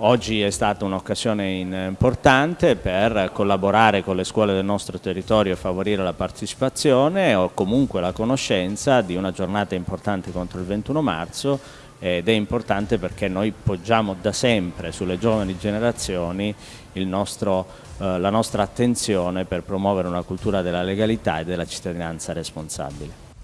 Oggi è stata un'occasione importante per collaborare con le scuole del nostro territorio e favorire la partecipazione o comunque la conoscenza di una giornata importante contro il 21 marzo ed è importante perché noi poggiamo da sempre sulle giovani generazioni nostro, eh, la nostra attenzione per promuovere una cultura della legalità e della cittadinanza responsabile.